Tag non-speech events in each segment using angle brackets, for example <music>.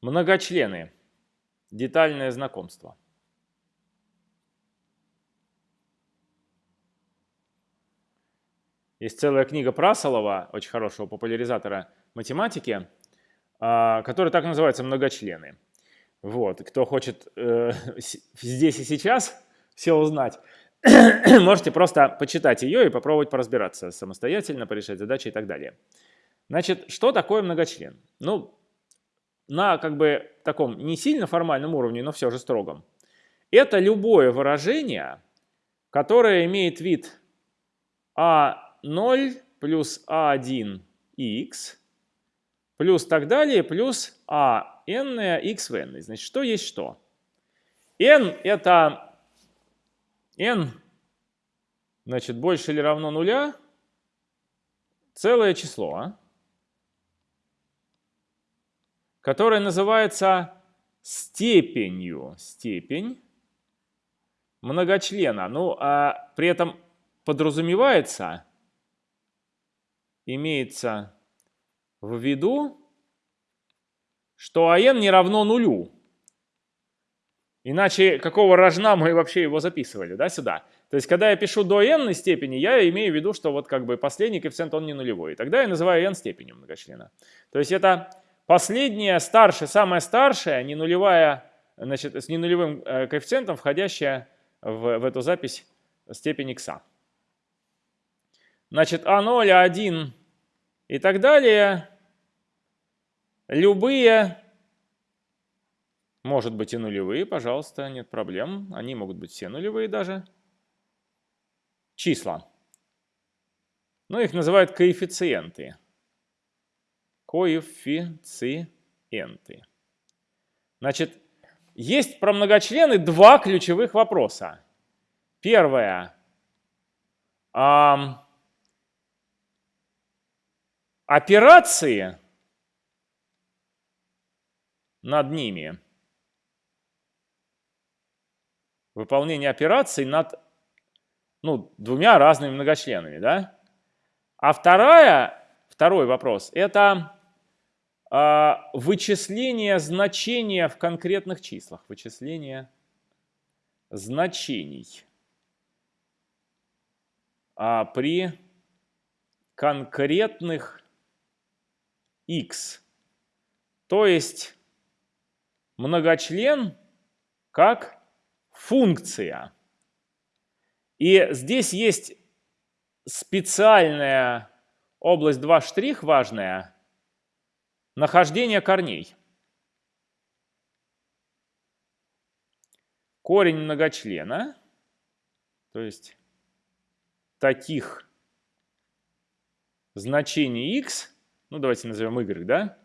Многочлены. Детальное знакомство. Есть целая книга Прасолова, очень хорошего популяризатора математики, а, которая так называется «Многочлены». Вот, кто хочет э, <laughs> здесь и сейчас все узнать, <clears throat> можете просто почитать ее и попробовать поразбираться самостоятельно, порешать задачи и так далее. Значит, что такое многочлен? Ну, на как бы таком не сильно формальном уровне, но все же строгом. Это любое выражение, которое имеет вид а0 плюс а1х плюс так далее, плюс а n x в n. Значит, что есть что? n это n, значит, больше или равно нуля, целое число. А? Которая называется степенью. Степень многочлена. Ну, а при этом подразумевается, имеется в виду, что АН не равно нулю. Иначе какого рожна мы вообще его записывали, да, сюда? То есть, когда я пишу до n степени, я имею в виду, что вот как бы последний коэффициент, он не нулевой. И тогда я называю n степенью многочлена. То есть, это Последняя, старшая, самая старшая, не нулевая, значит, с ненулевым э, коэффициентом, входящая в, в эту запись степень х. Значит, А0, А1 и так далее, любые, может быть и нулевые, пожалуйста, нет проблем, они могут быть все нулевые даже, числа. Ну, их называют коэффициенты коэффициенты. Значит, есть про многочлены два ключевых вопроса. Первое. А, операции над ними. Выполнение операций над ну, двумя разными многочленами. Да? А вторая, второй вопрос – это вычисление значения в конкретных числах. Вычисление значений а при конкретных x. То есть многочлен как функция. И здесь есть специальная область 2 штрих важная – Нахождение корней. Корень многочлена, то есть таких значений x, ну давайте назовем y, да,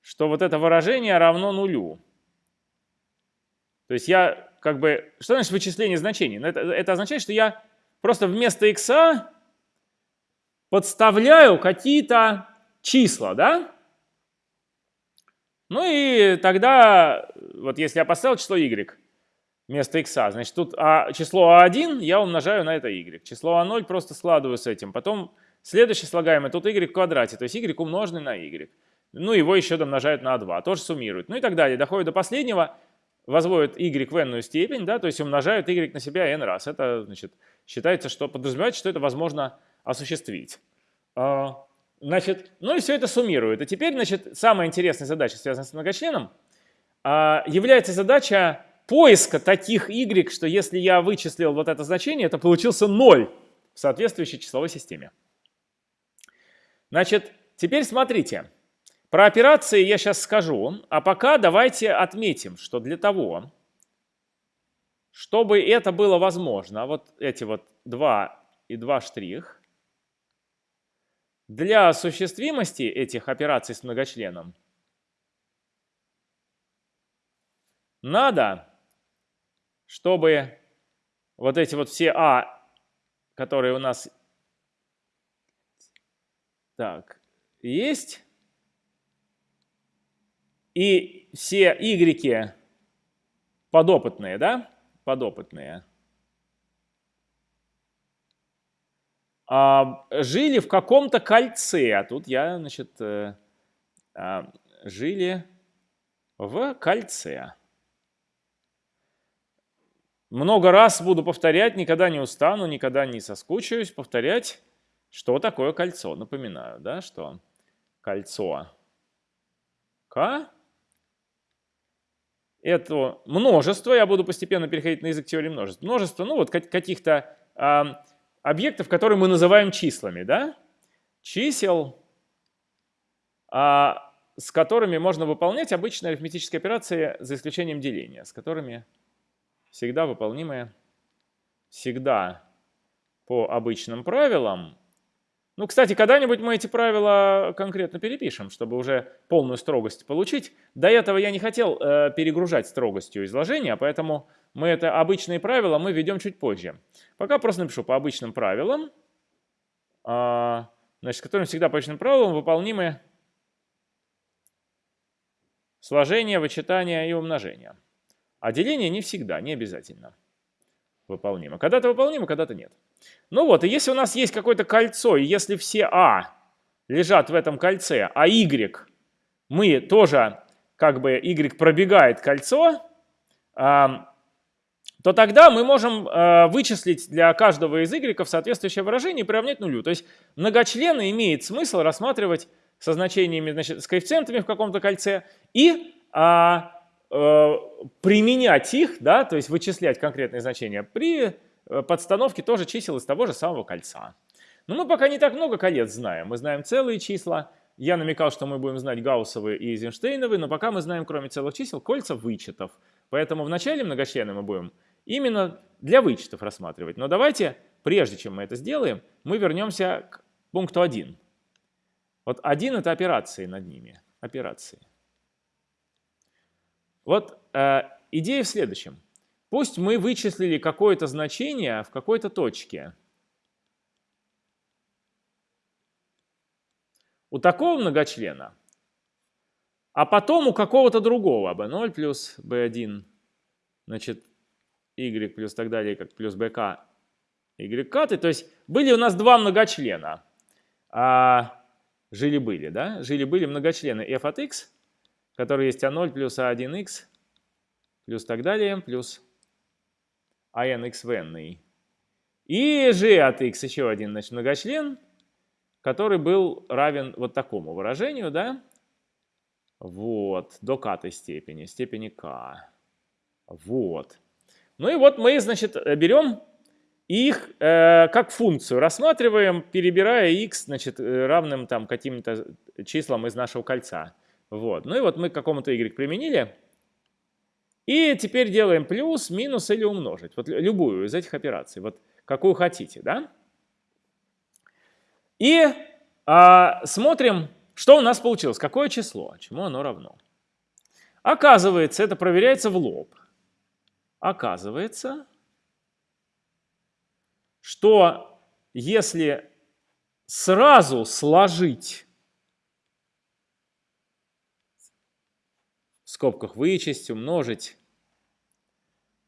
что вот это выражение равно нулю. То есть я как бы, что значит вычисление значений? Ну, это, это означает, что я просто вместо x подставляю какие-то числа, да? Ну и тогда, вот если я поставил число y вместо x, значит тут а, число a1 я умножаю на это y. Число a0 просто складываю с этим. Потом следующее слагаемое, тут y в квадрате, то есть y умноженный на y. Ну его еще домножают на 2, тоже суммируют. Ну и так далее. Доходит до последнего, возводят y в n степень, да, то есть умножают y на себя n раз. Это значит, считается, что подразумевается, что это возможно осуществить. А, Значит, ну и все это суммирует. И теперь, значит, самая интересная задача, связанная с многочленом, а, является задача поиска таких y, что если я вычислил вот это значение, то получился 0 в соответствующей числовой системе. Значит, теперь смотрите. Про операции я сейчас скажу, а пока давайте отметим, что для того, чтобы это было возможно, вот эти вот два и два штрих, для осуществимости этих операций с многочленом надо, чтобы вот эти вот все А, которые у нас так, есть, и все Y подопытные, да, подопытные – а, жили в каком-то кольце. А тут я, значит, э, а, жили в кольце. Много раз буду повторять, никогда не устану, никогда не соскучаюсь повторять, что такое кольцо. Напоминаю, да, что кольцо К это множество, я буду постепенно переходить на язык теории множеств. Множество, ну вот каких-то объектов, которые мы называем числами, да? Чисел, э, с которыми можно выполнять обычные арифметические операции, за исключением деления, с которыми всегда выполнимые, всегда по обычным правилам. Ну, кстати, когда-нибудь мы эти правила конкретно перепишем, чтобы уже полную строгость получить. До этого я не хотел э, перегружать строгостью изложения, поэтому мы это обычные правила мы ведем чуть позже. Пока просто напишу по обычным правилам, э, значит, которым всегда по обычным правилам выполнимы сложение, вычитание и умножение. А деление не всегда, не обязательно выполнимо. Когда-то выполнимо, когда-то нет. Ну вот, и если у нас есть какое-то кольцо, и если все А лежат в этом кольце, а Y мы тоже, как бы Y пробегает кольцо, то тогда мы можем э, вычислить для каждого из y соответствующее выражение и приравнять нулю. То есть многочлены имеет смысл рассматривать со значениями, значит, с коэффициентами в каком-то кольце и а, применять их, да, то есть вычислять конкретные значения при э, подстановке тоже чисел из того же самого кольца. Но мы пока не так много колец знаем. Мы знаем целые числа. Я намекал, что мы будем знать гауссовые и эйзенштейновые, но пока мы знаем, кроме целых чисел, кольца вычетов. Поэтому в начале многочлены мы будем именно для вычетов рассматривать. Но давайте, прежде чем мы это сделаем, мы вернемся к пункту 1. Вот 1 — это операции над ними. Операции. Вот э, идея в следующем. Пусть мы вычислили какое-то значение в какой-то точке. У такого многочлена, а потом у какого-то другого, b0 плюс b1, значит, y плюс так далее, как плюс bk, y каты. То есть были у нас два многочлена. А, Жили-были, да? Жили-были многочлены f от x – который есть А0 плюс А1х плюс так далее, плюс АНХ в n. И g от x еще один значит, многочлен, который был равен вот такому выражению, да? Вот, до k степени, степени k. Вот. Ну и вот мы, значит, берем их э, как функцию, рассматриваем, перебирая x, значит, э, равным там каким-то числам из нашего кольца. Вот. Ну и вот мы к какому-то y применили. И теперь делаем плюс, минус или умножить. Вот любую из этих операций. Вот какую хотите, да? И а, смотрим, что у нас получилось. Какое число, чему оно равно. Оказывается, это проверяется в лоб. Оказывается, что если сразу сложить скобках вычесть, умножить.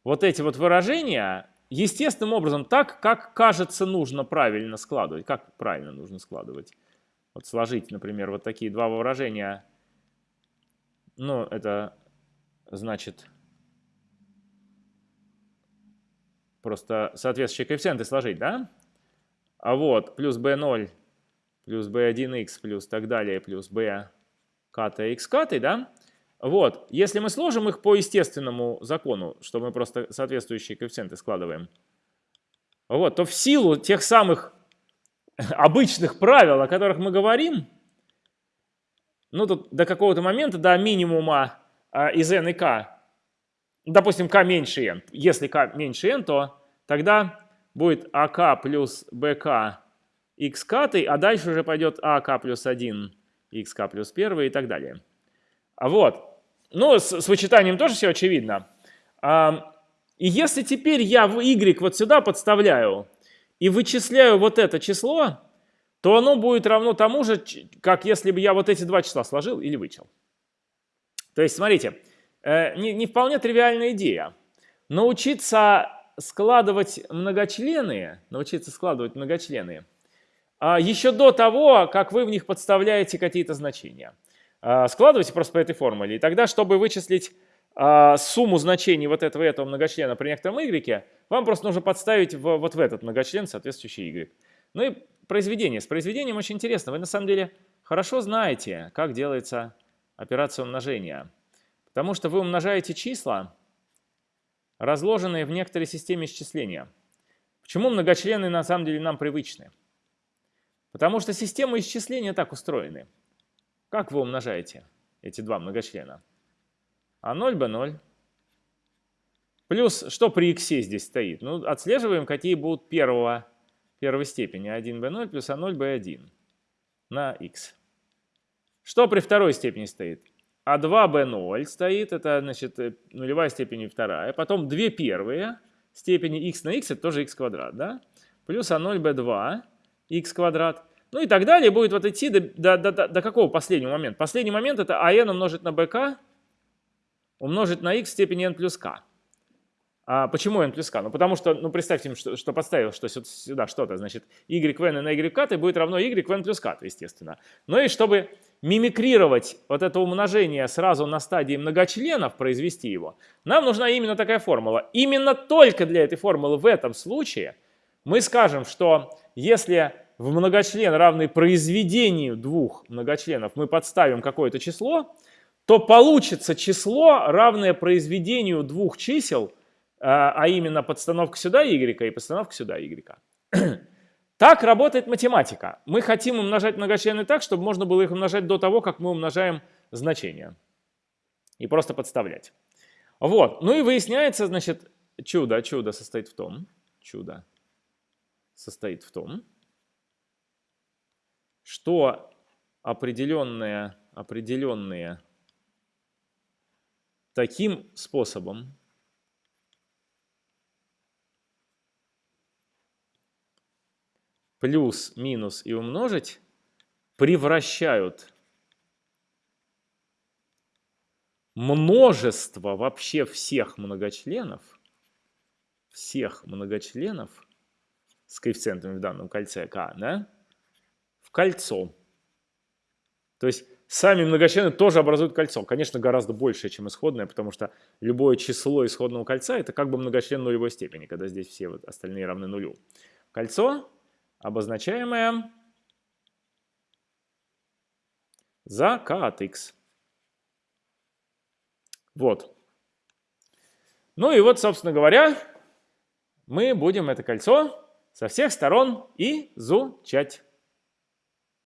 Вот эти вот выражения естественным образом так, как кажется нужно правильно складывать. Как правильно нужно складывать? Вот сложить, например, вот такие два выражения. Ну, это значит просто соответствующие коэффициенты сложить, да? А вот плюс b0 плюс b1x плюс так далее плюс b ката x катой, да? Вот, если мы сложим их по естественному закону, что мы просто соответствующие коэффициенты складываем, вот, то в силу тех самых <laughs> обычных правил, о которых мы говорим, ну, тут до какого-то момента, до минимума а, из n и k, допустим, k меньше n, если k меньше n, то тогда будет ak плюс bk x катой, а дальше уже пойдет ak плюс 1 xk плюс 1 и так далее. А вот. Ну, с, с вычитанием тоже все очевидно. А, и если теперь я в y вот сюда подставляю и вычисляю вот это число, то оно будет равно тому же, как если бы я вот эти два числа сложил или вычел. То есть, смотрите, э, не, не вполне тривиальная идея. Научиться складывать многочлены, научиться складывать многочлены, а, еще до того, как вы в них подставляете какие-то значения. А, складывайте просто по этой формуле. И тогда, чтобы вычислить а, сумму значений вот этого этого многочлена при некотором y, вам просто нужно подставить в, вот в этот многочлен соответствующий y. Ну и произведение. С произведением очень интересно. Вы на самом деле хорошо знаете, как делается операция умножения. Потому что вы умножаете числа, разложенные в некоторой системе исчисления. Почему многочлены на самом деле нам привычны? Потому что системы исчисления так устроены. Как вы умножаете эти два многочлена? А0, b0. Плюс, что при x здесь стоит? Ну, отслеживаем, какие будут первого, первой степени. 1b0 плюс а0, b1 на x. Что при второй степени стоит? А2b0 стоит, это значит э, нулевая степень и вторая. Потом две первые степени x на x, это тоже x квадрат, да? Плюс а0 b2 x квадрат. Ну и так далее будет вот идти до, до, до, до какого последнего момента? Последний момент это ан умножить на bk умножить на x в степени n плюс k. А почему n плюс k? Ну потому что, ну представьте, что, что подставил что сюда что-то, значит y в n на y k будет равно y в n плюс k, естественно. Ну и чтобы мимикрировать вот это умножение сразу на стадии многочленов, произвести его, нам нужна именно такая формула. Именно только для этой формулы в этом случае мы скажем, что если в многочлен, равный произведению двух многочленов, мы подставим какое-то число, то получится число, равное произведению двух чисел, а, а именно подстановка сюда y и подстановка сюда y. <clears throat> Так работает математика. Мы хотим умножать многочлены так, чтобы можно было их умножать до того, как мы умножаем значения. И просто подставлять. Вот. Ну и выясняется, значит, чудо, чудо состоит в том, чудо состоит в том, что определенные, определенные таким способом плюс, минус и умножить превращают множество вообще всех многочленов, всех многочленов с коэффициентами в данном кольце k, да, кольцо. То есть Сами многочлены тоже образуют кольцо. Конечно, гораздо большее, чем исходное, потому что любое число исходного кольца – это как бы многочлен нулевой степени, когда здесь все вот остальные равны нулю. Кольцо, обозначаемое за k от x. Вот. Ну и вот, собственно говоря, мы будем это кольцо со всех сторон изучать.